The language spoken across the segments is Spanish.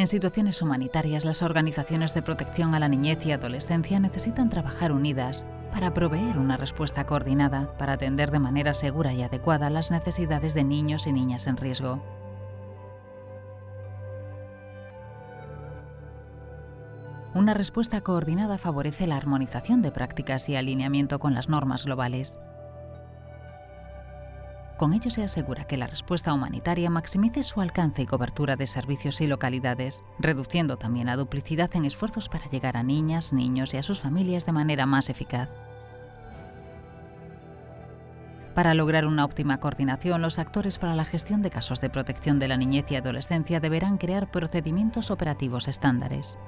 En situaciones humanitarias, las organizaciones de protección a la niñez y adolescencia necesitan trabajar unidas para proveer una respuesta coordinada para atender de manera segura y adecuada las necesidades de niños y niñas en riesgo. Una respuesta coordinada favorece la armonización de prácticas y alineamiento con las normas globales. Con ello se asegura que la respuesta humanitaria maximice su alcance y cobertura de servicios y localidades, reduciendo también la duplicidad en esfuerzos para llegar a niñas, niños y a sus familias de manera más eficaz. Para lograr una óptima coordinación, los actores para la gestión de casos de protección de la niñez y adolescencia deberán crear procedimientos operativos estándares.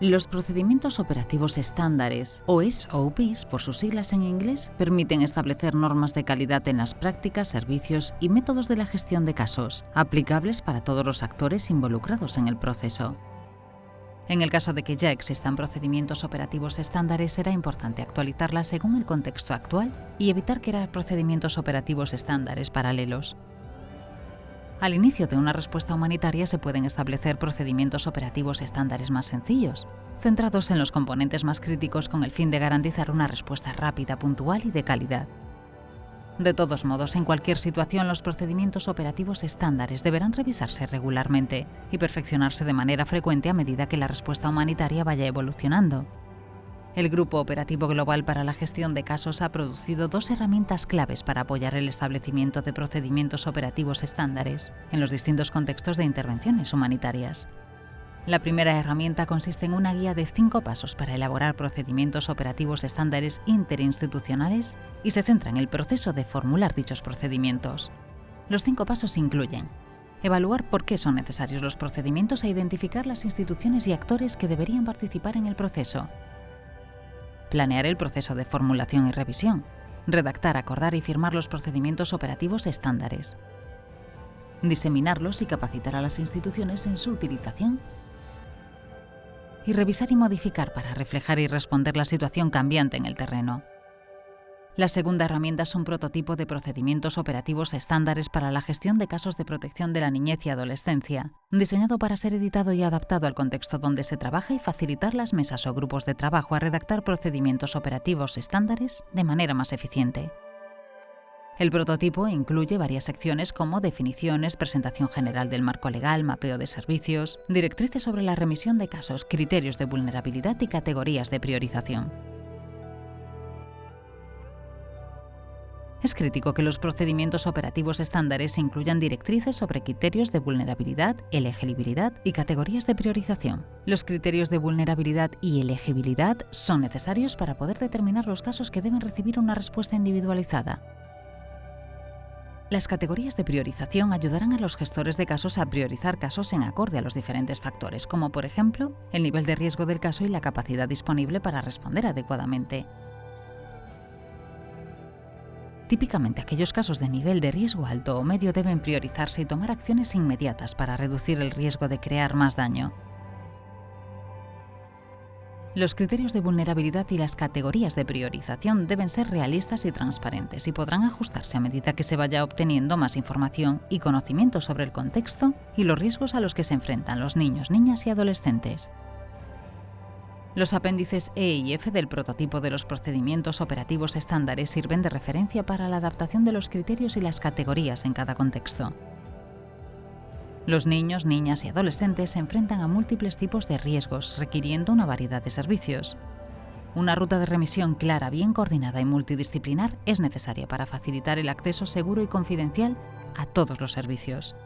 Los procedimientos operativos estándares, o SOPs por sus siglas en inglés, permiten establecer normas de calidad en las prácticas, servicios y métodos de la gestión de casos, aplicables para todos los actores involucrados en el proceso. En el caso de que ya existan procedimientos operativos estándares, será importante actualizarlas según el contexto actual y evitar crear procedimientos operativos estándares paralelos. Al inicio de una respuesta humanitaria se pueden establecer procedimientos operativos estándares más sencillos, centrados en los componentes más críticos con el fin de garantizar una respuesta rápida, puntual y de calidad. De todos modos, en cualquier situación, los procedimientos operativos estándares deberán revisarse regularmente y perfeccionarse de manera frecuente a medida que la respuesta humanitaria vaya evolucionando. El Grupo Operativo Global para la Gestión de Casos ha producido dos herramientas claves para apoyar el establecimiento de procedimientos operativos estándares en los distintos contextos de intervenciones humanitarias. La primera herramienta consiste en una guía de cinco pasos para elaborar procedimientos operativos estándares interinstitucionales y se centra en el proceso de formular dichos procedimientos. Los cinco pasos incluyen evaluar por qué son necesarios los procedimientos e identificar las instituciones y actores que deberían participar en el proceso, planear el proceso de formulación y revisión, redactar, acordar y firmar los procedimientos operativos estándares, diseminarlos y capacitar a las instituciones en su utilización y revisar y modificar para reflejar y responder la situación cambiante en el terreno. La segunda herramienta es un prototipo de procedimientos operativos estándares para la gestión de casos de protección de la niñez y adolescencia, diseñado para ser editado y adaptado al contexto donde se trabaja y facilitar las mesas o grupos de trabajo a redactar procedimientos operativos estándares de manera más eficiente. El prototipo incluye varias secciones como definiciones, presentación general del marco legal, mapeo de servicios, directrices sobre la remisión de casos, criterios de vulnerabilidad y categorías de priorización. Es crítico que los procedimientos operativos estándares incluyan directrices sobre criterios de vulnerabilidad, elegibilidad y categorías de priorización. Los criterios de vulnerabilidad y elegibilidad son necesarios para poder determinar los casos que deben recibir una respuesta individualizada. Las categorías de priorización ayudarán a los gestores de casos a priorizar casos en acorde a los diferentes factores, como por ejemplo el nivel de riesgo del caso y la capacidad disponible para responder adecuadamente. Típicamente aquellos casos de nivel de riesgo alto o medio deben priorizarse y tomar acciones inmediatas para reducir el riesgo de crear más daño. Los criterios de vulnerabilidad y las categorías de priorización deben ser realistas y transparentes y podrán ajustarse a medida que se vaya obteniendo más información y conocimiento sobre el contexto y los riesgos a los que se enfrentan los niños, niñas y adolescentes. Los apéndices E y F del prototipo de los procedimientos operativos estándares sirven de referencia para la adaptación de los criterios y las categorías en cada contexto. Los niños, niñas y adolescentes se enfrentan a múltiples tipos de riesgos, requiriendo una variedad de servicios. Una ruta de remisión clara, bien coordinada y multidisciplinar es necesaria para facilitar el acceso seguro y confidencial a todos los servicios.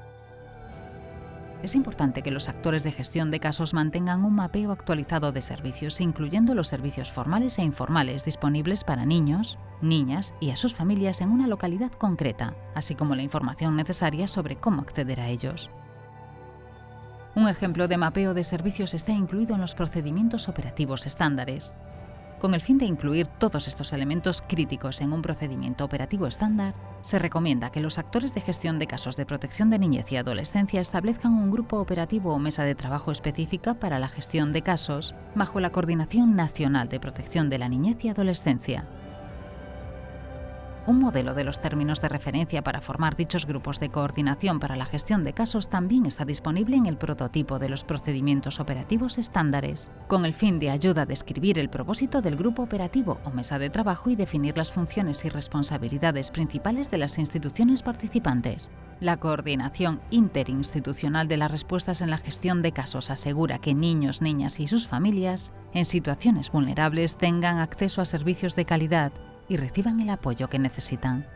Es importante que los actores de gestión de casos mantengan un mapeo actualizado de servicios, incluyendo los servicios formales e informales disponibles para niños, niñas y a sus familias en una localidad concreta, así como la información necesaria sobre cómo acceder a ellos. Un ejemplo de mapeo de servicios está incluido en los procedimientos operativos estándares, con el fin de incluir todos estos elementos críticos en un procedimiento operativo estándar, se recomienda que los actores de gestión de casos de protección de niñez y adolescencia establezcan un grupo operativo o mesa de trabajo específica para la gestión de casos bajo la Coordinación Nacional de Protección de la Niñez y Adolescencia. Un modelo de los términos de referencia para formar dichos grupos de coordinación para la gestión de casos también está disponible en el prototipo de los procedimientos operativos estándares, con el fin de ayuda a describir el propósito del grupo operativo o mesa de trabajo y definir las funciones y responsabilidades principales de las instituciones participantes. La coordinación interinstitucional de las respuestas en la gestión de casos asegura que niños, niñas y sus familias en situaciones vulnerables tengan acceso a servicios de calidad y reciban el apoyo que necesitan.